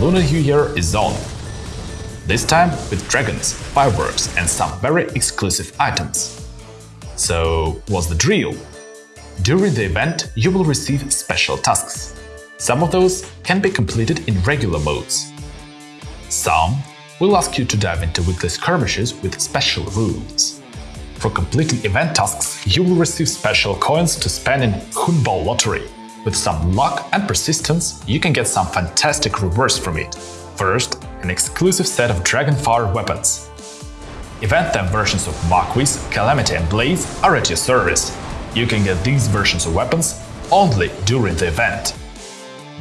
Lunar New Year is on. This time with dragons, fireworks and some very exclusive items. So, what's the drill? During the event, you will receive special tasks. Some of those can be completed in regular modes. Some will ask you to dive into weekly skirmishes with special rules. For completing event tasks, you will receive special coins to spend in Hongbao Lottery. With some luck and persistence, you can get some fantastic rewards from it. First, an exclusive set of Dragonfire weapons. Event-time versions of Marquis, Calamity and Blaze are at your service. You can get these versions of weapons only during the event.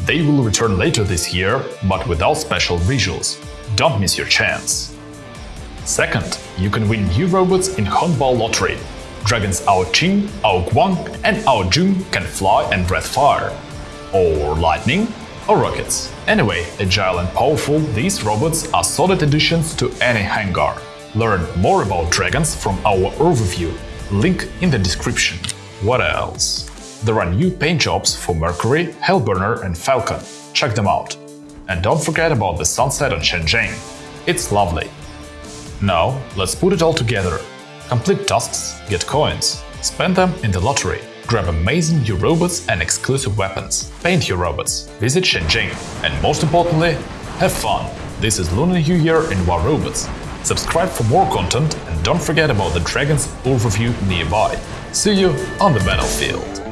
They will return later this year, but without special visuals. Don't miss your chance. Second, you can win new robots in Hongbao Lottery. Dragons Ao Qing, Ao Guang and Ao Jun can fly and breathe fire. Or lightning, or rockets. Anyway, agile and powerful, these robots are solid additions to any hangar. Learn more about dragons from our overview, link in the description. What else? There are new paint jobs for Mercury, Hellburner and Falcon. Check them out. And don't forget about the sunset on Shenzhen. It's lovely. Now, let's put it all together. Complete tasks, get coins, spend them in the lottery, grab amazing new robots and exclusive weapons, paint your robots, visit Shenzhen, and most importantly, have fun! This is Lunar New Year in War Robots. Subscribe for more content and don't forget about the Dragon's overview nearby. See you on the battlefield!